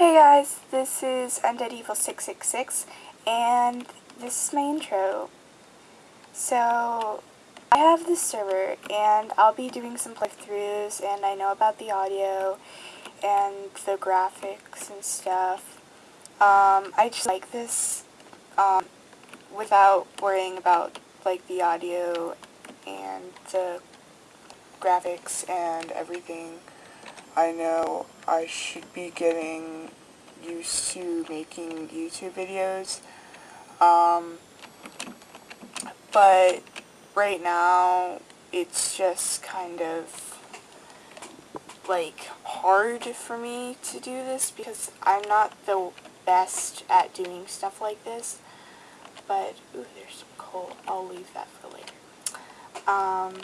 Hey guys, this is Undead Evil 666 and this is my intro. So, I have this server and I'll be doing some playthroughs and I know about the audio and the graphics and stuff. Um, I just like this um, without worrying about like the audio and the graphics and everything. I know I should be getting used to making YouTube videos. Um, but right now it's just kind of like hard for me to do this because I'm not the best at doing stuff like this. But, ooh, there's some coal. I'll leave that for later. Um,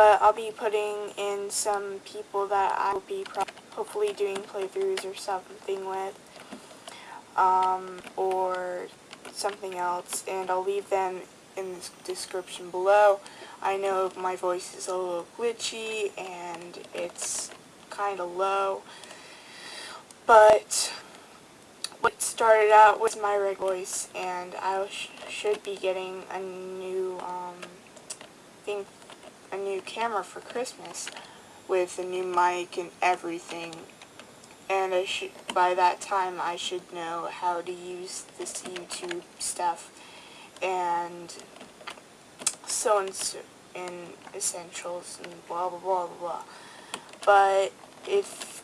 but I'll be putting in some people that I will be hopefully doing playthroughs or something with, um, or something else, and I'll leave them in the description below. I know my voice is a little glitchy and it's kind of low, but what started out was my red voice, and I sh should be getting a new um, thing a new camera for Christmas with a new mic and everything. And I should, by that time I should know how to use this YouTube stuff and so and so in essentials and blah blah blah blah blah. But if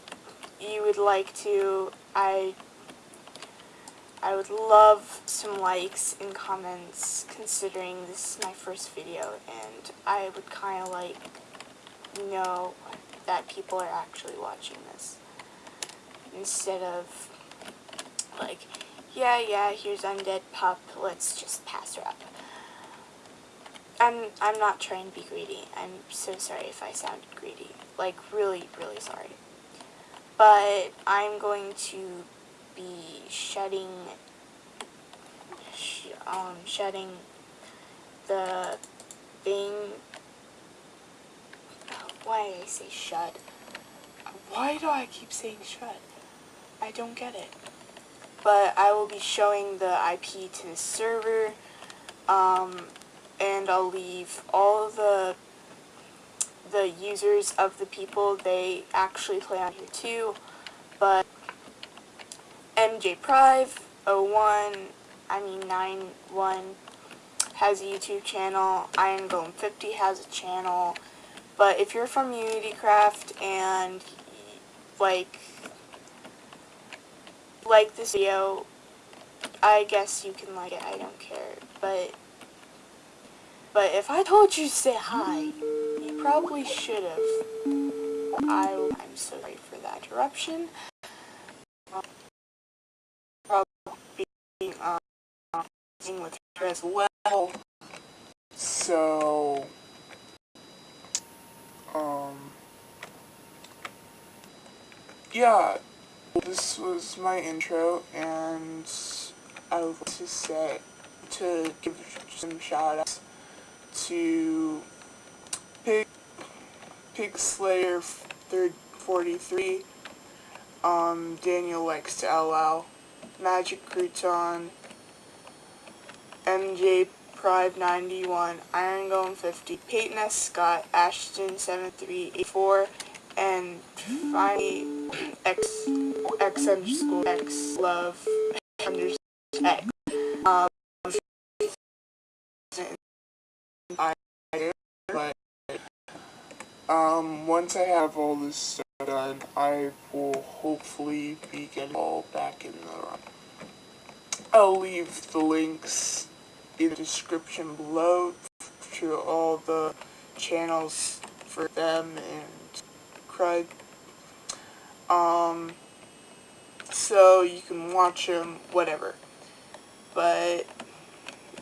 you would like to, I I would love some likes and comments considering this is my first video and I would kind of like know that people are actually watching this. Instead of like yeah yeah here's undead pup let's just pass her up. I'm I'm not trying to be greedy. I'm so sorry if I sounded greedy. Like really really sorry. But I'm going to be shutting sh um, shutting the thing. Why did I say shut? Why do I keep saying shut? I don't get it. But I will be showing the IP to the server um, and I'll leave all the the users of the people they actually play on here too but MJ Prive 01, I mean 91 has a YouTube channel. Iron Golem 50 has a channel. But if you're from UnityCraft and like like this video, I guess you can like it. I don't care. But but if I told you to say hi, you probably should have. I, I'm sorry for that interruption. With her as well. So, um, yeah, this was my intro, and I would like to say, to give some shout outs to Pig, Pig Slayer 43, um, Daniel likes to LL, Magic Crouton, MJ Prive 91, Iron Golem 50, Peyton S. Scott, Ashton 7384, and finally X X underscore X Love underscore X. Um, but um, once I have all this done, I will hopefully be getting all back in the. Room. I'll leave the links in the description below to all the channels for them and Craig. Um, so you can watch them, whatever. But,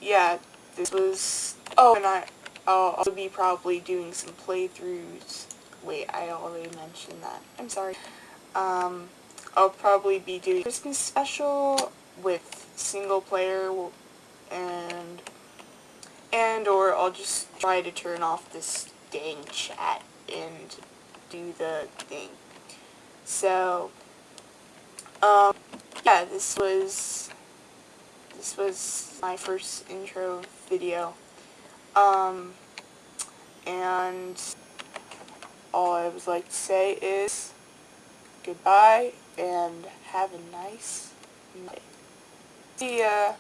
yeah, this was, oh, and I, I'll also be probably doing some playthroughs. Wait, I already mentioned that. I'm sorry. Um, I'll probably be doing Christmas special with single player and and or I'll just try to turn off this dang chat and do the thing. So, Um, yeah, this was, this was my first intro video. Um, and all I would like to say is goodbye and have a nice night. See ya.